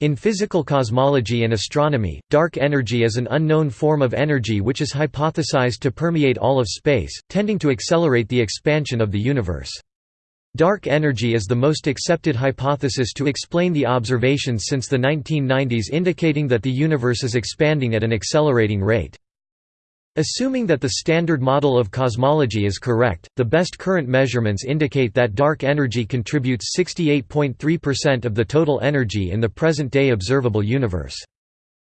In physical cosmology and astronomy, dark energy is an unknown form of energy which is hypothesized to permeate all of space, tending to accelerate the expansion of the universe. Dark energy is the most accepted hypothesis to explain the observations since the 1990s indicating that the universe is expanding at an accelerating rate. Assuming that the standard model of cosmology is correct, the best current measurements indicate that dark energy contributes 68.3% of the total energy in the present-day observable universe.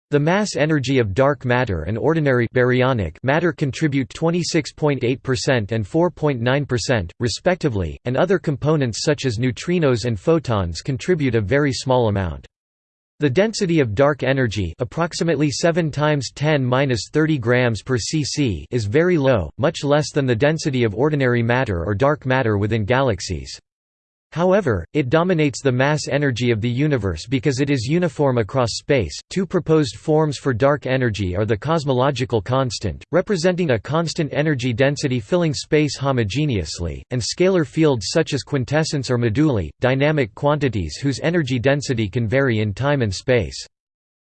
The mass energy of dark matter and ordinary baryonic matter contribute 26.8% and 4.9%, respectively, and other components such as neutrinos and photons contribute a very small amount. The density of dark energy approximately 7 times 10^-30 grams per cc is very low, much less than the density of ordinary matter or dark matter within galaxies. However, it dominates the mass energy of the universe because it is uniform across space. Two proposed forms for dark energy are the cosmological constant, representing a constant energy density filling space homogeneously, and scalar fields such as quintessence or moduli, dynamic quantities whose energy density can vary in time and space.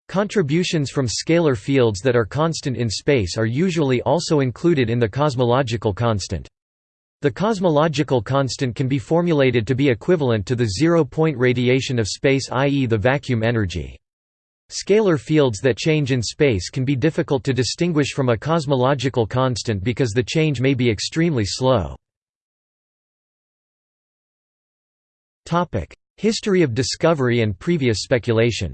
Contributions from scalar fields that are constant in space are usually also included in the cosmological constant. The cosmological constant can be formulated to be equivalent to the zero-point radiation of space i.e. the vacuum energy. Scalar fields that change in space can be difficult to distinguish from a cosmological constant because the change may be extremely slow. History of discovery and previous speculation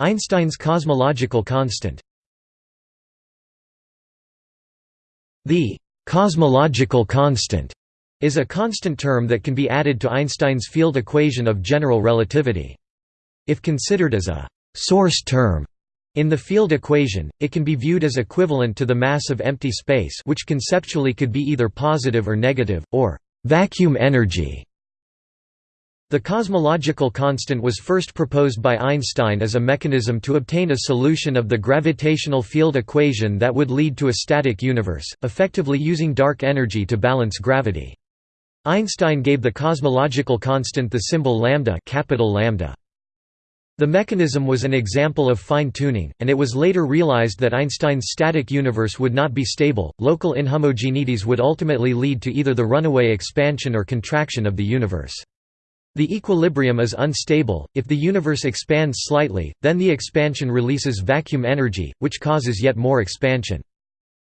Einstein's cosmological constant The «cosmological constant» is a constant term that can be added to Einstein's field equation of general relativity. If considered as a «source term» in the field equation, it can be viewed as equivalent to the mass of empty space which conceptually could be either positive or negative, or «vacuum energy» The cosmological constant was first proposed by Einstein as a mechanism to obtain a solution of the gravitational field equation that would lead to a static universe, effectively using dark energy to balance gravity. Einstein gave the cosmological constant the symbol lambda, capital lambda. The mechanism was an example of fine-tuning, and it was later realized that Einstein's static universe would not be stable. Local inhomogeneities would ultimately lead to either the runaway expansion or contraction of the universe. The equilibrium is unstable, if the universe expands slightly, then the expansion releases vacuum energy, which causes yet more expansion.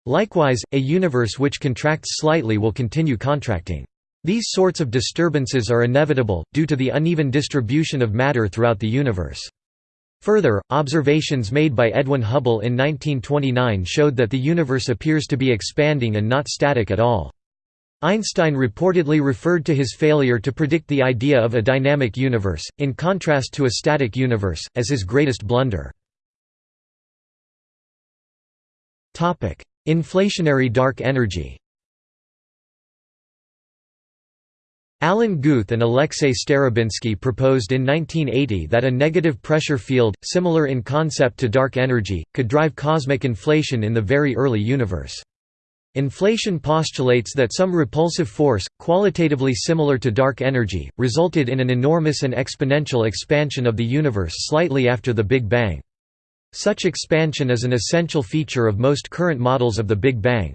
Likewise, a universe which contracts slightly will continue contracting. These sorts of disturbances are inevitable, due to the uneven distribution of matter throughout the universe. Further, observations made by Edwin Hubble in 1929 showed that the universe appears to be expanding and not static at all. Einstein reportedly referred to his failure to predict the idea of a dynamic universe, in contrast to a static universe, as his greatest blunder. Inflationary dark energy Alan Guth and Alexei Starobinsky proposed in 1980 that a negative pressure field, similar in concept to dark energy, could drive cosmic inflation in the very early universe. Inflation postulates that some repulsive force, qualitatively similar to dark energy, resulted in an enormous and exponential expansion of the universe slightly after the Big Bang. Such expansion is an essential feature of most current models of the Big Bang.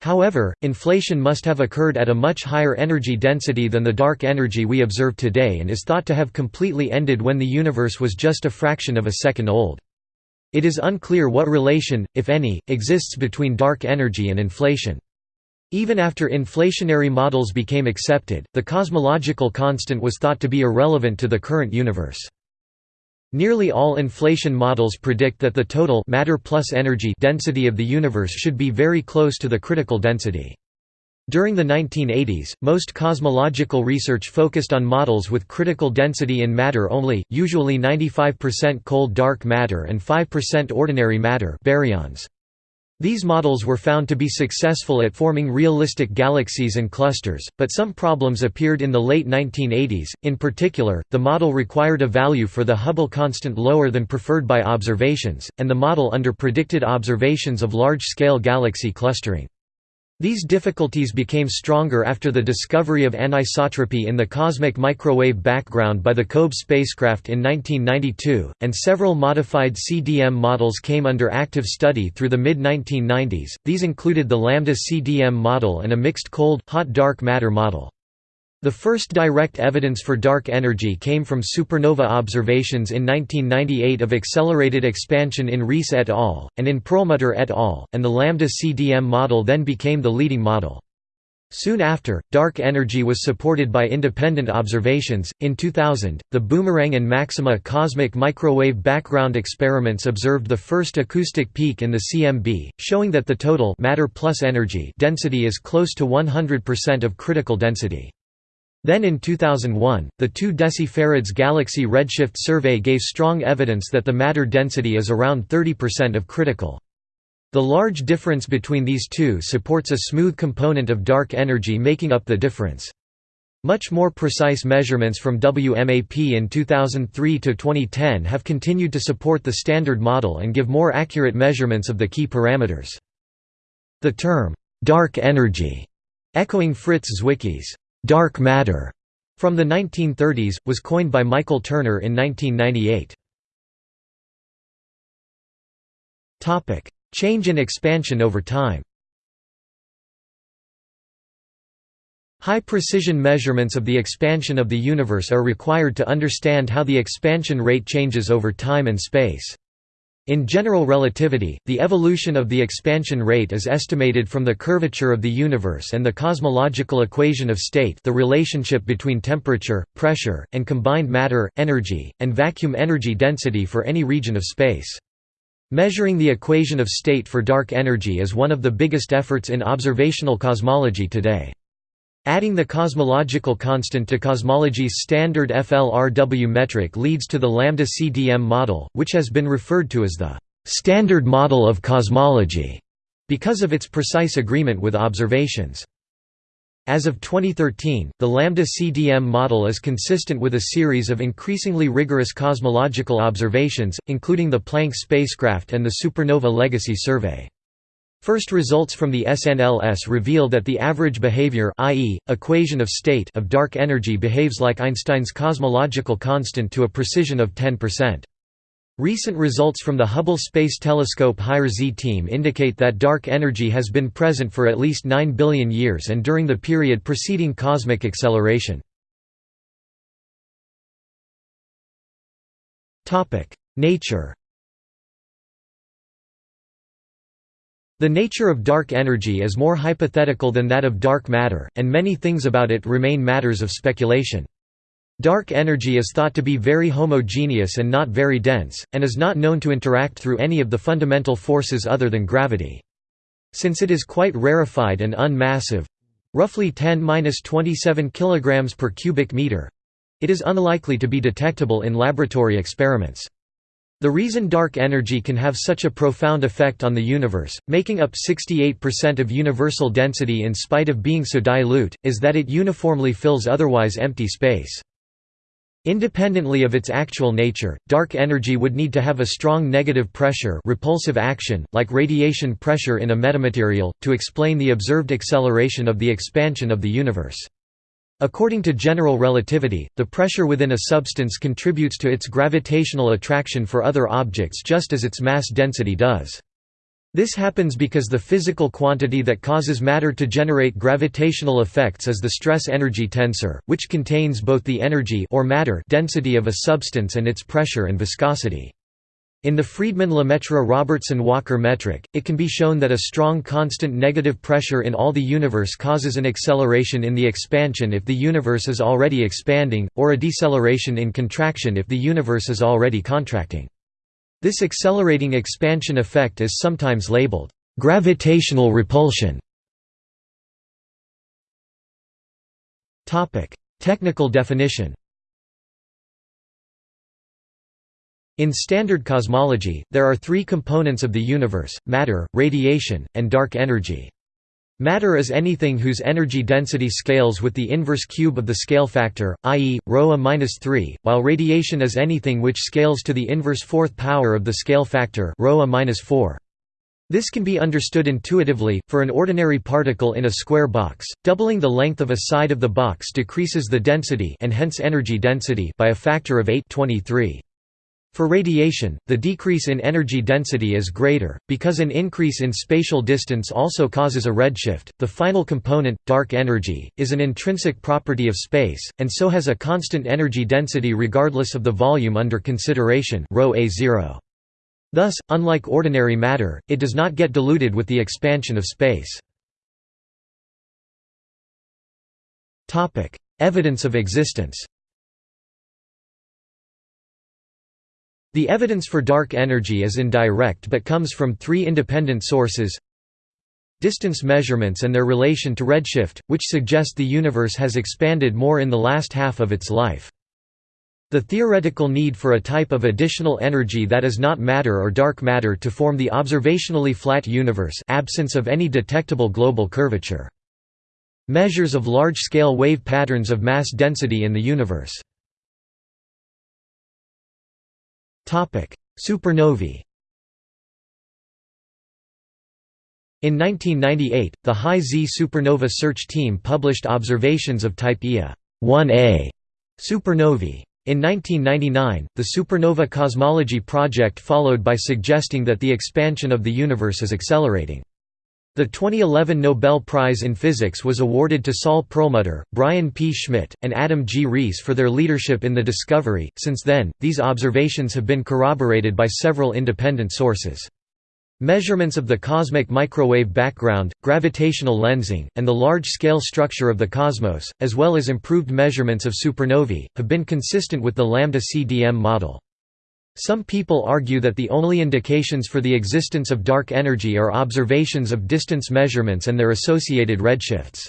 However, inflation must have occurred at a much higher energy density than the dark energy we observe today and is thought to have completely ended when the universe was just a fraction of a second old. It is unclear what relation, if any, exists between dark energy and inflation. Even after inflationary models became accepted, the cosmological constant was thought to be irrelevant to the current universe. Nearly all inflation models predict that the total matter plus energy density of the universe should be very close to the critical density. During the 1980s, most cosmological research focused on models with critical density in matter only, usually 95% cold dark matter and 5% ordinary matter baryons. These models were found to be successful at forming realistic galaxies and clusters, but some problems appeared in the late 1980s, in particular, the model required a value for the Hubble constant lower than preferred by observations, and the model under predicted observations of large-scale galaxy clustering. These difficulties became stronger after the discovery of anisotropy in the cosmic microwave background by the COBE spacecraft in 1992, and several modified CDM models came under active study through the mid-1990s, these included the Lambda CDM model and a mixed cold-hot dark matter model. The first direct evidence for dark energy came from supernova observations in 1998 of accelerated expansion in Riess et al., and in Perlmutter et al., and the Lambda CDM model then became the leading model. Soon after, dark energy was supported by independent observations. In 2000, the Boomerang and Maxima cosmic microwave background experiments observed the first acoustic peak in the CMB, showing that the total matter plus energy density is close to 100% of critical density. Then in 2001, the 2 decifarads galaxy redshift survey gave strong evidence that the matter density is around 30% of critical. The large difference between these two supports a smooth component of dark energy making up the difference. Much more precise measurements from WMAP in 2003 to 2010 have continued to support the Standard Model and give more accurate measurements of the key parameters. The term, dark energy, echoing Fritz Zwicky's «dark matter» from the 1930s, was coined by Michael Turner in 1998. Change and expansion over time High-precision measurements of the expansion of the universe are required to understand how the expansion rate changes over time and space. In general relativity, the evolution of the expansion rate is estimated from the curvature of the universe and the cosmological equation of state the relationship between temperature, pressure, and combined matter, energy, and vacuum energy density for any region of space. Measuring the equation of state for dark energy is one of the biggest efforts in observational cosmology today. Adding the cosmological constant to cosmology's standard FLRW metric leads to the lambda CDM model, which has been referred to as the standard model of cosmology because of its precise agreement with observations. As of 2013, the lambda CDM model is consistent with a series of increasingly rigorous cosmological observations, including the Planck spacecraft and the Supernova Legacy Survey. First results from the SNLS reveal that the average behavior i.e., equation of state of dark energy behaves like Einstein's cosmological constant to a precision of 10%. Recent results from the Hubble Space Telescope Higher-Z team indicate that dark energy has been present for at least 9 billion years and during the period preceding cosmic acceleration. Nature The nature of dark energy is more hypothetical than that of dark matter, and many things about it remain matters of speculation. Dark energy is thought to be very homogeneous and not very dense, and is not known to interact through any of the fundamental forces other than gravity. Since it is quite rarefied and unmassive—roughly 10–27 kg per cubic meter—it is unlikely to be detectable in laboratory experiments. The reason dark energy can have such a profound effect on the universe, making up 68% of universal density in spite of being so dilute, is that it uniformly fills otherwise empty space. Independently of its actual nature, dark energy would need to have a strong negative pressure repulsive action, like radiation pressure in a metamaterial, to explain the observed acceleration of the expansion of the universe. According to general relativity, the pressure within a substance contributes to its gravitational attraction for other objects just as its mass density does. This happens because the physical quantity that causes matter to generate gravitational effects is the stress-energy tensor, which contains both the energy or matter density of a substance and its pressure and viscosity. In the Friedmann-Lemaitre-Robertson-Walker metric, it can be shown that a strong constant negative pressure in all the universe causes an acceleration in the expansion if the universe is already expanding, or a deceleration in contraction if the universe is already contracting. This accelerating expansion effect is sometimes labeled, "...gravitational repulsion". Technical definition In standard cosmology, there are three components of the universe, matter, radiation, and dark energy. Matter is anything whose energy density scales with the inverse cube of the scale factor, i.e., ρ-3, while radiation is anything which scales to the inverse fourth power of the scale factor ρ-4. This can be understood intuitively, for an ordinary particle in a square box, doubling the length of a side of the box decreases the density and hence energy density by a factor of 8 23. For radiation, the decrease in energy density is greater, because an increase in spatial distance also causes a redshift. The final component, dark energy, is an intrinsic property of space, and so has a constant energy density regardless of the volume under consideration ρ A0. Thus, unlike ordinary matter, it does not get diluted with the expansion of space. Evidence of existence The evidence for dark energy is indirect but comes from three independent sources distance measurements and their relation to redshift, which suggest the universe has expanded more in the last half of its life. The theoretical need for a type of additional energy that is not matter or dark matter to form the observationally flat universe absence of any detectable global curvature. Measures of large-scale wave patterns of mass density in the universe. Supernovae In 1998, the High Z supernova search team published observations of type Ia 1a supernovae. In 1999, the Supernova Cosmology Project followed by suggesting that the expansion of the universe is accelerating. The 2011 Nobel Prize in Physics was awarded to Saul Perlmutter, Brian P. Schmidt, and Adam G. Riess for their leadership in the discovery. Since then, these observations have been corroborated by several independent sources. Measurements of the cosmic microwave background, gravitational lensing, and the large-scale structure of the cosmos, as well as improved measurements of supernovae, have been consistent with the lambda CDM model. Some people argue that the only indications for the existence of dark energy are observations of distance measurements and their associated redshifts.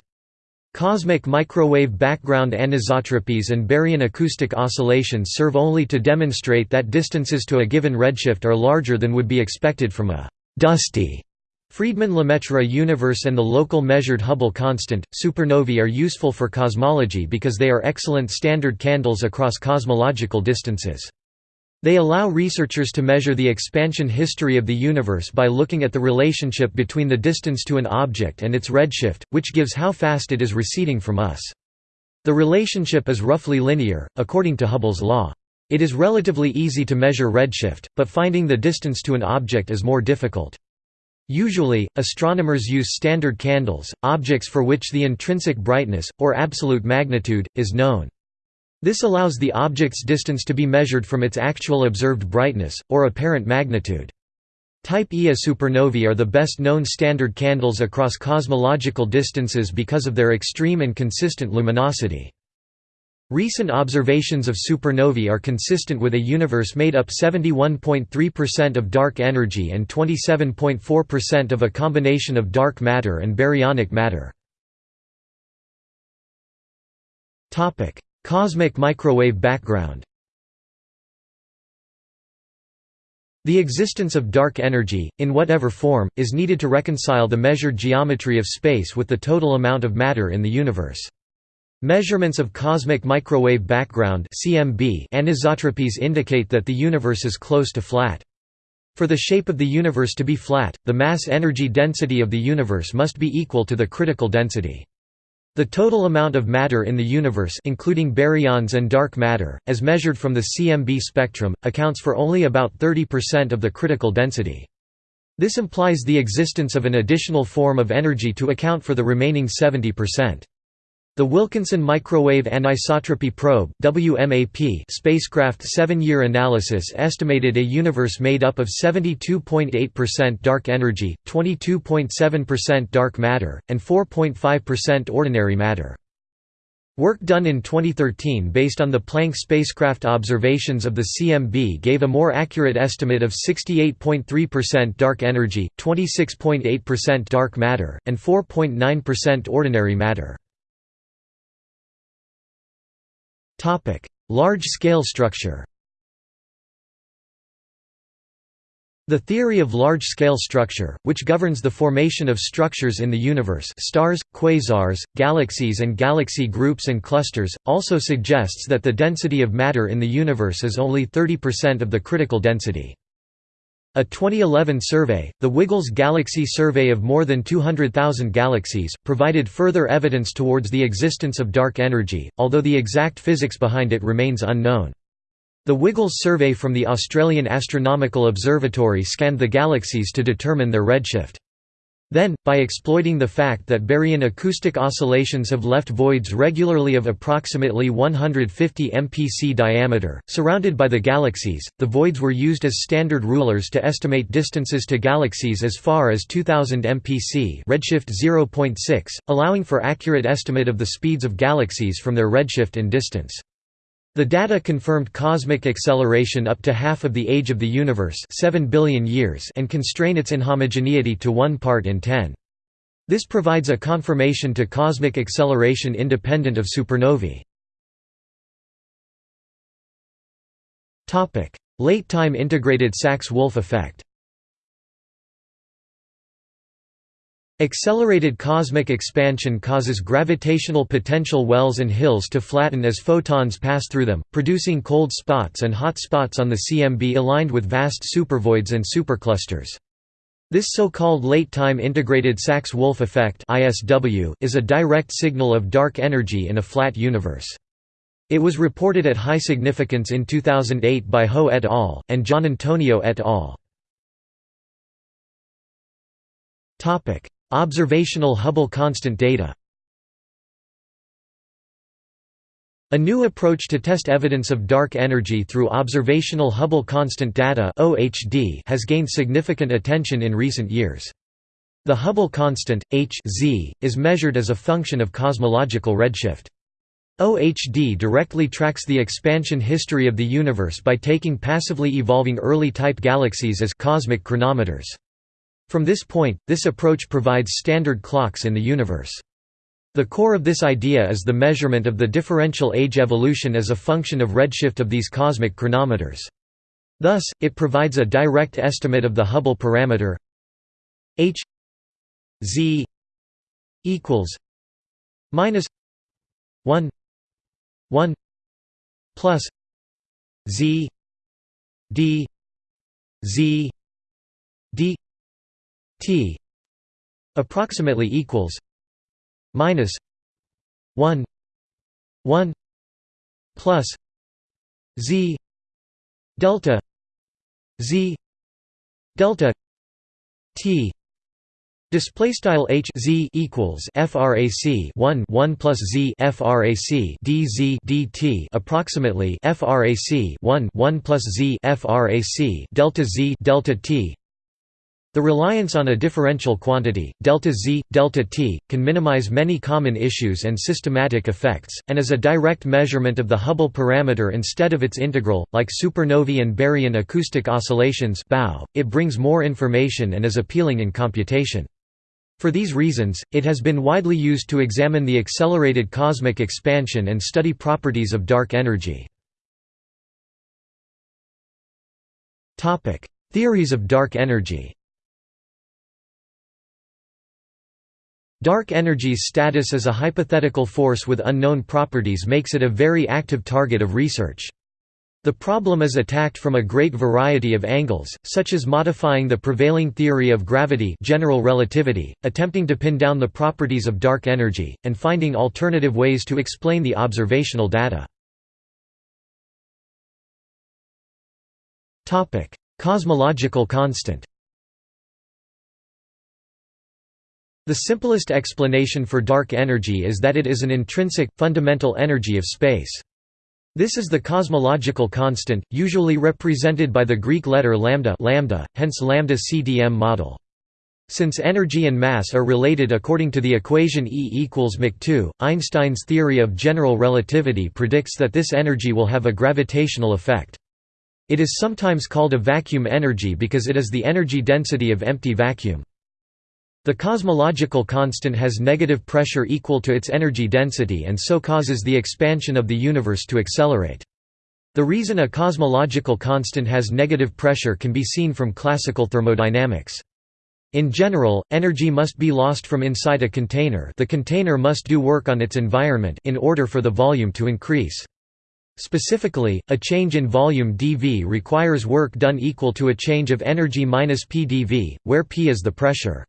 Cosmic microwave background anisotropies and baryon acoustic oscillations serve only to demonstrate that distances to a given redshift are larger than would be expected from a dusty Friedmann-Lemaitre universe and the local measured Hubble constant. Supernovae are useful for cosmology because they are excellent standard candles across cosmological distances. They allow researchers to measure the expansion history of the universe by looking at the relationship between the distance to an object and its redshift, which gives how fast it is receding from us. The relationship is roughly linear, according to Hubble's law. It is relatively easy to measure redshift, but finding the distance to an object is more difficult. Usually, astronomers use standard candles, objects for which the intrinsic brightness, or absolute magnitude, is known. This allows the object's distance to be measured from its actual observed brightness, or apparent magnitude. Type Ia supernovae are the best known standard candles across cosmological distances because of their extreme and consistent luminosity. Recent observations of supernovae are consistent with a universe made up 71.3% of dark energy and 27.4% of a combination of dark matter and baryonic matter. Cosmic microwave background The existence of dark energy, in whatever form, is needed to reconcile the measured geometry of space with the total amount of matter in the universe. Measurements of cosmic microwave background anisotropies indicate that the universe is close to flat. For the shape of the universe to be flat, the mass energy density of the universe must be equal to the critical density. The total amount of matter in the universe including baryons and dark matter, as measured from the CMB spectrum, accounts for only about 30% of the critical density. This implies the existence of an additional form of energy to account for the remaining 70%. The Wilkinson Microwave Anisotropy Probe WMAP spacecraft seven-year analysis estimated a universe made up of 72.8% dark energy, 22.7% dark matter, and 4.5% ordinary matter. Work done in 2013 based on the Planck spacecraft observations of the CMB gave a more accurate estimate of 68.3% dark energy, 26.8% dark matter, and 4.9% ordinary matter. Large-scale structure The theory of large-scale structure, which governs the formation of structures in the universe stars, quasars, galaxies and galaxy groups and clusters, also suggests that the density of matter in the universe is only 30% of the critical density. A 2011 survey, the WiggleZ Galaxy Survey of more than 200,000 galaxies, provided further evidence towards the existence of dark energy, although the exact physics behind it remains unknown. The WiggleZ survey from the Australian Astronomical Observatory scanned the galaxies to determine their redshift. Then, by exploiting the fact that baryon acoustic oscillations have left voids regularly of approximately 150 mpc diameter, surrounded by the galaxies, the voids were used as standard rulers to estimate distances to galaxies as far as 2000 mpc redshift 0.6, allowing for accurate estimate of the speeds of galaxies from their redshift and distance. The data confirmed cosmic acceleration up to half of the age of the universe 7 billion years and constrain its inhomogeneity to 1 part in 10. This provides a confirmation to cosmic acceleration independent of supernovae. Late-time integrated Sachs-Wolfe effect Accelerated cosmic expansion causes gravitational potential wells and hills to flatten as photons pass through them, producing cold spots and hot spots on the CMB aligned with vast supervoids and superclusters. This so-called late-time integrated Sachs-Wolfe effect is a direct signal of dark energy in a flat universe. It was reported at high significance in 2008 by Ho et al. and Giannantonio et al. Observational Hubble constant data A new approach to test evidence of dark energy through observational Hubble constant data has gained significant attention in recent years. The Hubble constant, h z, is measured as a function of cosmological redshift. OHD directly tracks the expansion history of the universe by taking passively evolving early type galaxies as cosmic chronometers. From this point, this approach provides standard clocks in the universe. The core of this idea is the measurement of the differential age evolution as a function of redshift of these cosmic chronometers. Thus, it provides a direct estimate of the Hubble parameter h z equals minus 1 1 plus z d z d T approximately equals minus 1 1 plus Z delta Z delta T. Display style h z equals frac 1 1 plus z frac dz dt approximately frac 1 1 plus z frac delta z delta t the reliance on a differential quantity, delta z, delta t, can minimize many common issues and systematic effects, and is a direct measurement of the Hubble parameter instead of its integral, like supernovae and baryon acoustic oscillations it brings more information and is appealing in computation. For these reasons, it has been widely used to examine the accelerated cosmic expansion and study properties of dark energy. Theories of dark energy Dark energy's status as a hypothetical force with unknown properties makes it a very active target of research. The problem is attacked from a great variety of angles, such as modifying the prevailing theory of gravity general relativity, attempting to pin down the properties of dark energy, and finding alternative ways to explain the observational data. Cosmological constant The simplest explanation for dark energy is that it is an intrinsic, fundamental energy of space. This is the cosmological constant, usually represented by the Greek letter lambda, lambda hence lambda CDM model. Since energy and mass are related according to the equation E equals mc2, Einstein's theory of general relativity predicts that this energy will have a gravitational effect. It is sometimes called a vacuum energy because it is the energy density of empty vacuum. The cosmological constant has negative pressure equal to its energy density and so causes the expansion of the universe to accelerate. The reason a cosmological constant has negative pressure can be seen from classical thermodynamics. In general, energy must be lost from inside a container the container must do work on its environment in order for the volume to increase. Specifically, a change in volume dV requires work done equal to a change of energy minus p dV, where p is the pressure.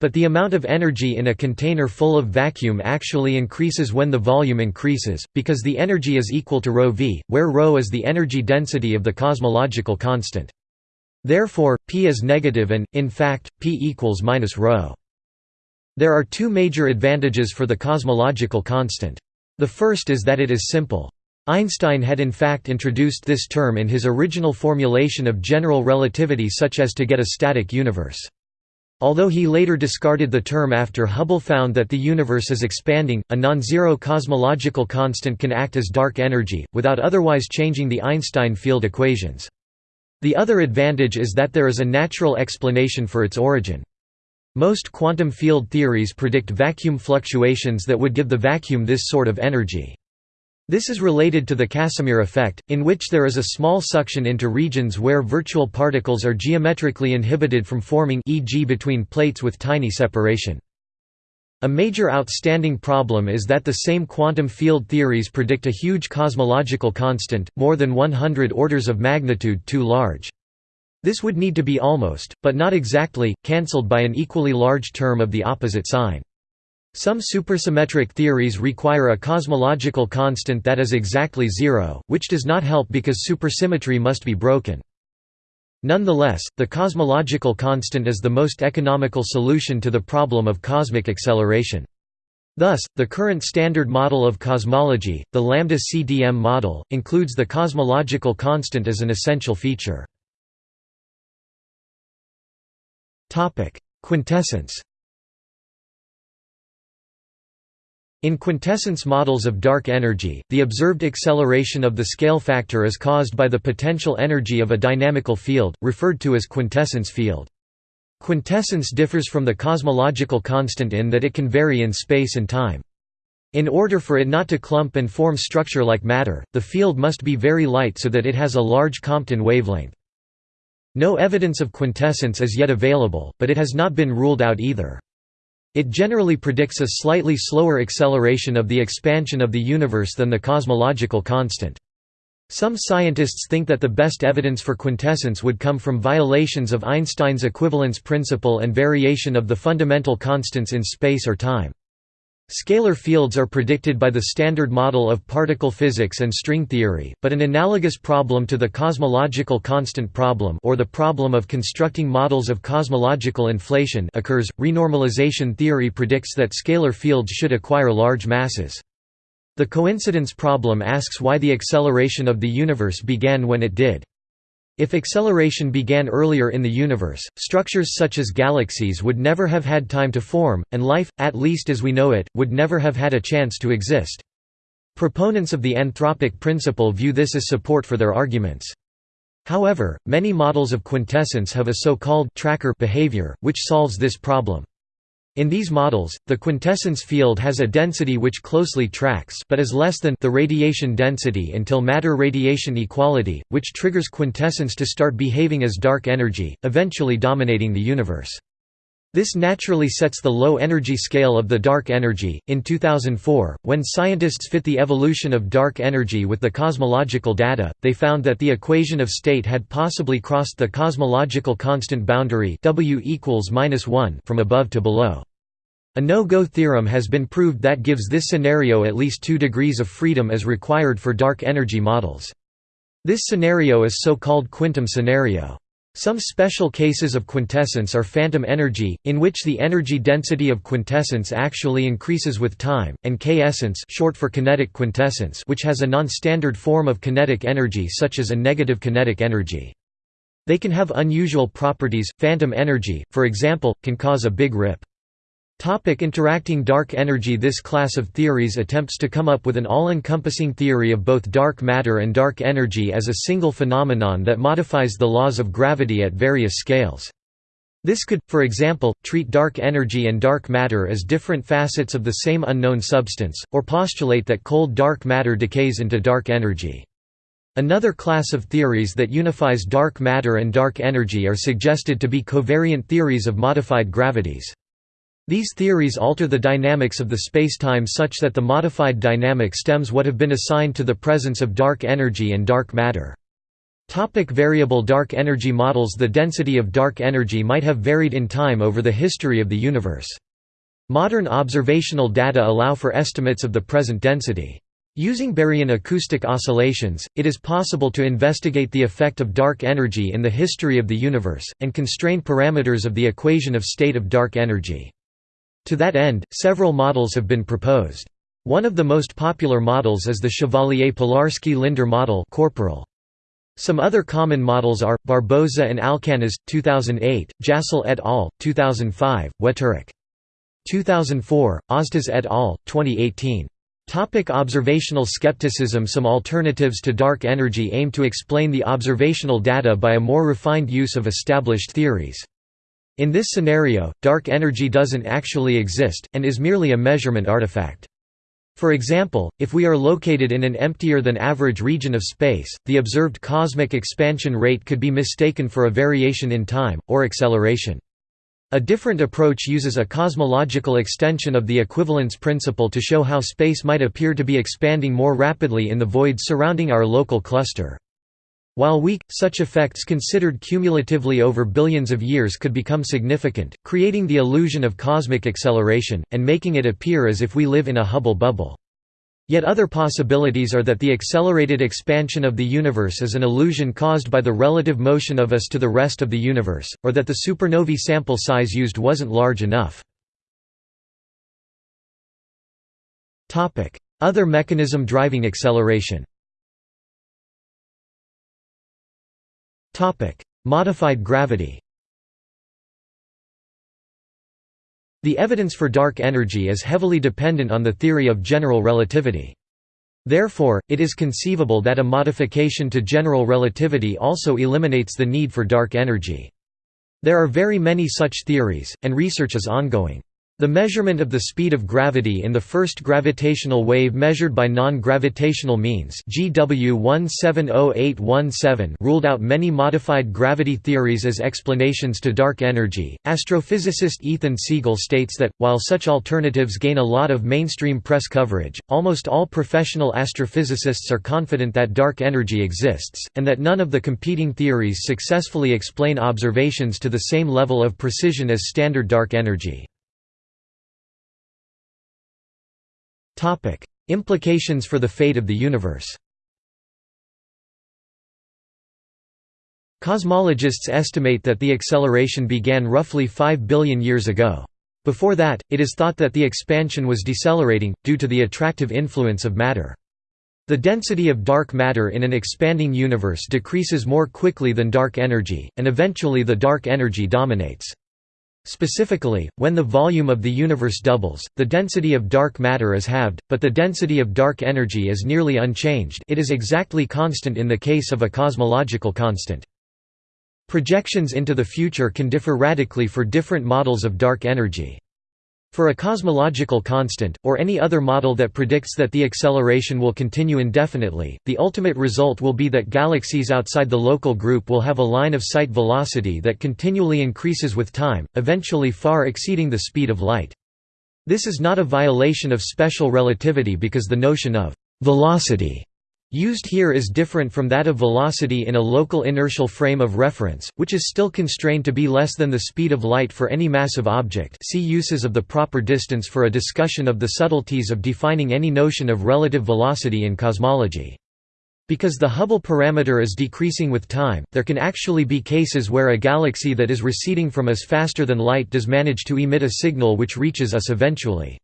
But the amount of energy in a container full of vacuum actually increases when the volume increases, because the energy is equal to ρV, where ρ is the energy density of the cosmological constant. Therefore, p is negative and, in fact, p equals minus ρ. There are two major advantages for the cosmological constant. The first is that it is simple. Einstein had in fact introduced this term in his original formulation of general relativity such as to get a static universe. Although he later discarded the term after Hubble found that the universe is expanding, a non-zero cosmological constant can act as dark energy, without otherwise changing the Einstein field equations. The other advantage is that there is a natural explanation for its origin. Most quantum field theories predict vacuum fluctuations that would give the vacuum this sort of energy. This is related to the Casimir effect, in which there is a small suction into regions where virtual particles are geometrically inhibited from forming e.g. between plates with tiny separation. A major outstanding problem is that the same quantum field theories predict a huge cosmological constant, more than 100 orders of magnitude too large. This would need to be almost, but not exactly, cancelled by an equally large term of the opposite sign. Some supersymmetric theories require a cosmological constant that is exactly zero, which does not help because supersymmetry must be broken. Nonetheless, the cosmological constant is the most economical solution to the problem of cosmic acceleration. Thus, the current standard model of cosmology, the lambda CDM model, includes the cosmological constant as an essential feature. Quintessence In quintessence models of dark energy, the observed acceleration of the scale factor is caused by the potential energy of a dynamical field, referred to as quintessence field. Quintessence differs from the cosmological constant in that it can vary in space and time. In order for it not to clump and form structure like matter, the field must be very light so that it has a large Compton wavelength. No evidence of quintessence is yet available, but it has not been ruled out either. It generally predicts a slightly slower acceleration of the expansion of the universe than the cosmological constant. Some scientists think that the best evidence for quintessence would come from violations of Einstein's equivalence principle and variation of the fundamental constants in space or time. Scalar fields are predicted by the Standard Model of particle physics and string theory, but an analogous problem to the cosmological constant problem or the problem of constructing models of cosmological inflation occurs. Renormalization theory predicts that scalar fields should acquire large masses. The coincidence problem asks why the acceleration of the universe began when it did. If acceleration began earlier in the universe, structures such as galaxies would never have had time to form, and life, at least as we know it, would never have had a chance to exist. Proponents of the anthropic principle view this as support for their arguments. However, many models of quintessence have a so-called tracker behavior, which solves this problem. In these models, the quintessence field has a density which closely tracks but is less than the radiation density until matter radiation equality, which triggers quintessence to start behaving as dark energy, eventually dominating the universe. This naturally sets the low energy scale of the dark energy. In 2004, when scientists fit the evolution of dark energy with the cosmological data, they found that the equation of state had possibly crossed the cosmological constant boundary W equals -1 from above to below. A no-go theorem has been proved that gives this scenario at least 2 degrees of freedom as required for dark energy models. This scenario is so-called quintom scenario. Some special cases of quintessence are phantom energy, in which the energy density of quintessence actually increases with time, and k-essence short for kinetic quintessence which has a non-standard form of kinetic energy such as a negative kinetic energy. They can have unusual properties, phantom energy, for example, can cause a big rip. Topic interacting dark energy This class of theories attempts to come up with an all-encompassing theory of both dark matter and dark energy as a single phenomenon that modifies the laws of gravity at various scales. This could, for example, treat dark energy and dark matter as different facets of the same unknown substance, or postulate that cold dark matter decays into dark energy. Another class of theories that unifies dark matter and dark energy are suggested to be covariant theories of modified gravities. These theories alter the dynamics of the spacetime such that the modified dynamic stems what have been assigned to the presence of dark energy and dark matter. Topic variable dark energy models The density of dark energy might have varied in time over the history of the universe. Modern observational data allow for estimates of the present density. Using baryon acoustic oscillations, it is possible to investigate the effect of dark energy in the history of the universe, and constrain parameters of the equation of state of dark energy. To that end, several models have been proposed. One of the most popular models is the Chevallier Polarski-Linder model corporal. Some other common models are, Barboza and Alcaniz, 2008, Jassal et al., 2005, Wetterich. 2004, Oztas et al., 2018. Topic observational skepticism Some alternatives to dark energy aim to explain the observational data by a more refined use of established theories. In this scenario, dark energy doesn't actually exist, and is merely a measurement artifact. For example, if we are located in an emptier-than-average region of space, the observed cosmic expansion rate could be mistaken for a variation in time, or acceleration. A different approach uses a cosmological extension of the equivalence principle to show how space might appear to be expanding more rapidly in the void surrounding our local cluster. While weak, such effects considered cumulatively over billions of years could become significant, creating the illusion of cosmic acceleration, and making it appear as if we live in a Hubble bubble. Yet other possibilities are that the accelerated expansion of the universe is an illusion caused by the relative motion of us to the rest of the universe, or that the supernovae sample size used wasn't large enough. Other mechanism driving acceleration Modified gravity The evidence for dark energy is heavily dependent on the theory of general relativity. Therefore, it is conceivable that a modification to general relativity also eliminates the need for dark energy. There are very many such theories, and research is ongoing. The measurement of the speed of gravity in the first gravitational wave measured by non-gravitational means GW 170817 ruled out many modified gravity theories as explanations to dark energy. Astrophysicist Ethan Siegel states that, while such alternatives gain a lot of mainstream press coverage, almost all professional astrophysicists are confident that dark energy exists, and that none of the competing theories successfully explain observations to the same level of precision as standard dark energy. Implications for the fate of the universe Cosmologists estimate that the acceleration began roughly 5 billion years ago. Before that, it is thought that the expansion was decelerating, due to the attractive influence of matter. The density of dark matter in an expanding universe decreases more quickly than dark energy, and eventually the dark energy dominates. Specifically, when the volume of the universe doubles, the density of dark matter is halved, but the density of dark energy is nearly unchanged it is exactly constant in the case of a cosmological constant. Projections into the future can differ radically for different models of dark energy. For a cosmological constant, or any other model that predicts that the acceleration will continue indefinitely, the ultimate result will be that galaxies outside the local group will have a line-of-sight velocity that continually increases with time, eventually far exceeding the speed of light. This is not a violation of special relativity because the notion of «velocity» Used here is different from that of velocity in a local inertial frame of reference, which is still constrained to be less than the speed of light for any massive object see uses of the proper distance for a discussion of the subtleties of defining any notion of relative velocity in cosmology. Because the Hubble parameter is decreasing with time, there can actually be cases where a galaxy that is receding from us faster than light does manage to emit a signal which reaches us eventually.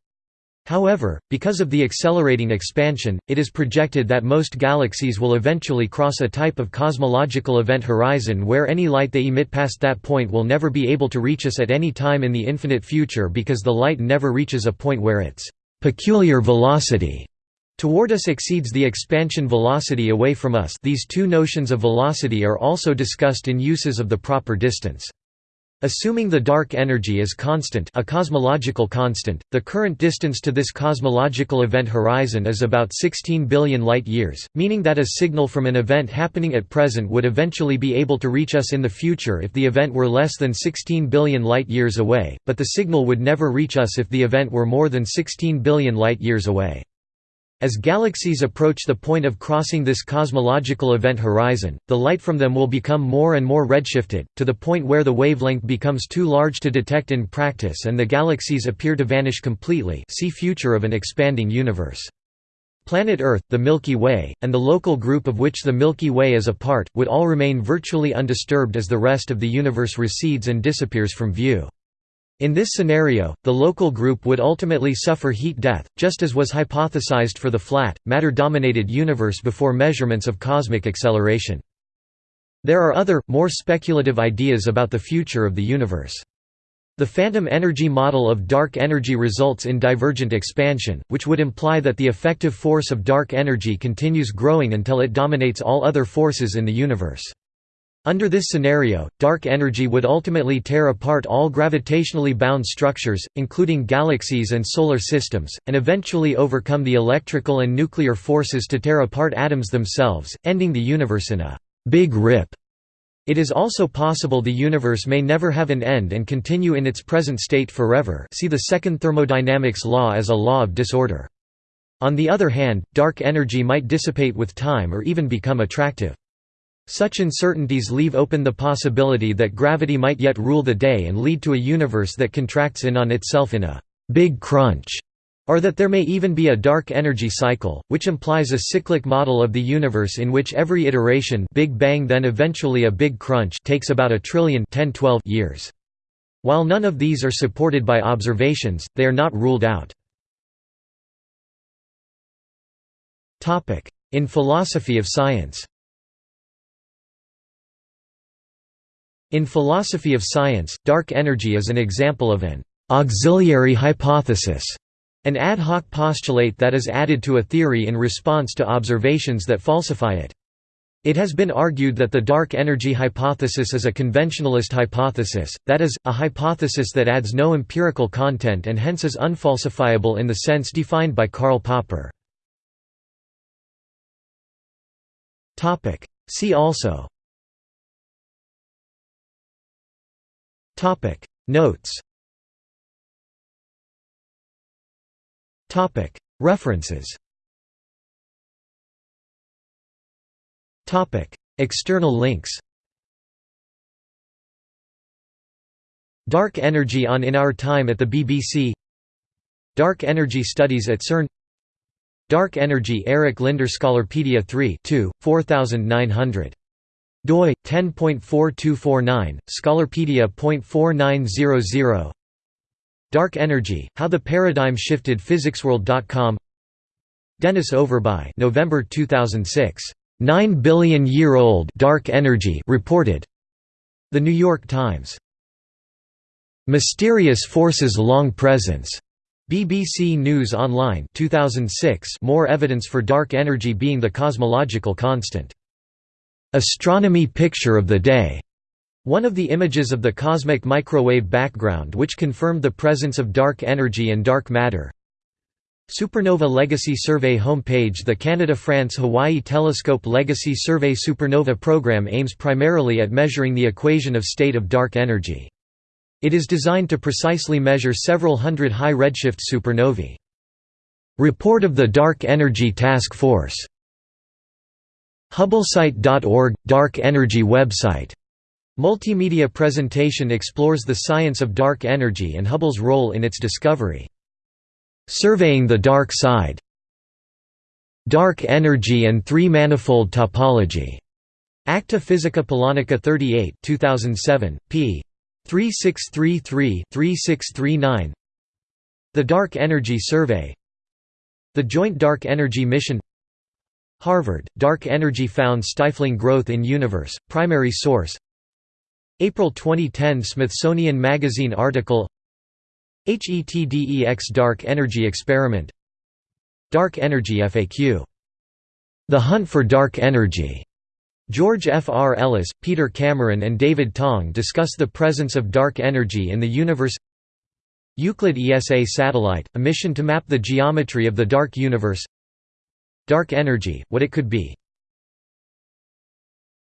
However, because of the accelerating expansion, it is projected that most galaxies will eventually cross a type of cosmological event horizon where any light they emit past that point will never be able to reach us at any time in the infinite future because the light never reaches a point where its peculiar velocity toward us exceeds the expansion velocity away from us these two notions of velocity are also discussed in uses of the proper distance. Assuming the dark energy is constant a cosmological constant, the current distance to this cosmological event horizon is about 16 billion light-years, meaning that a signal from an event happening at present would eventually be able to reach us in the future if the event were less than 16 billion light-years away, but the signal would never reach us if the event were more than 16 billion light-years away. As galaxies approach the point of crossing this cosmological event horizon, the light from them will become more and more redshifted, to the point where the wavelength becomes too large to detect in practice and the galaxies appear to vanish completely see Future of an expanding universe. Planet Earth, the Milky Way, and the local group of which the Milky Way is a part, would all remain virtually undisturbed as the rest of the universe recedes and disappears from view. In this scenario, the local group would ultimately suffer heat death, just as was hypothesized for the flat, matter-dominated universe before measurements of cosmic acceleration. There are other, more speculative ideas about the future of the universe. The phantom energy model of dark energy results in divergent expansion, which would imply that the effective force of dark energy continues growing until it dominates all other forces in the universe. Under this scenario, dark energy would ultimately tear apart all gravitationally bound structures, including galaxies and solar systems, and eventually overcome the electrical and nuclear forces to tear apart atoms themselves, ending the universe in a «big rip». It is also possible the universe may never have an end and continue in its present state forever see the second thermodynamics law as a law of disorder. On the other hand, dark energy might dissipate with time or even become attractive. Such uncertainties leave open the possibility that gravity might yet rule the day and lead to a universe that contracts in on itself in a «big crunch», or that there may even be a dark energy cycle, which implies a cyclic model of the universe in which every iteration Big Bang then eventually a big crunch takes about a trillion 10 -12 years. While none of these are supported by observations, they are not ruled out. In philosophy of science In philosophy of science, dark energy is an example of an auxiliary hypothesis, an ad hoc postulate that is added to a theory in response to observations that falsify it. It has been argued that the dark energy hypothesis is a conventionalist hypothesis, that is, a hypothesis that adds no empirical content and hence is unfalsifiable in the sense defined by Karl Popper. See also Topic. Notes. Topic. References. Topic. External links. Dark Energy on In Our Time at the BBC Dark Energy Studies at CERN. Dark Energy Eric Linder Scholarpedia 3 2, 4900 doi 10.4249 scholarpedia.4900 Dark Energy How the Paradigm Shifted physicsworld.com Dennis Overbye November 2006 9 billion year old dark energy reported. The New York Times. Mysterious forces long presence. BBC News Online 2006 More evidence for dark energy being the cosmological constant Astronomy Picture of the Day, one of the images of the cosmic microwave background which confirmed the presence of dark energy and dark matter. Supernova Legacy Survey homepage The Canada-France-Hawaii Telescope Legacy Survey Supernova program aims primarily at measuring the equation of state of dark energy. It is designed to precisely measure several hundred high redshift supernovae. Report of the Dark Energy Task Force HubbleSite.org – Dark Energy website Multimedia presentation explores the science of dark energy and Hubble's role in its discovery. Surveying the Dark Side Dark Energy and Three-Manifold Topology. Acta Physica Polonica 38 2007, p. 3633-3639 The Dark Energy Survey The Joint Dark Energy Mission Harvard, Dark Energy Found Stifling Growth in Universe, Primary Source April 2010 Smithsonian Magazine article HETDEX Dark Energy Experiment Dark Energy FAQ. The Hunt for Dark Energy George F. R. Ellis, Peter Cameron and David Tong discuss the presence of dark energy in the universe Euclid ESA satellite, a mission to map the geometry of the dark universe Dark energy, what it could be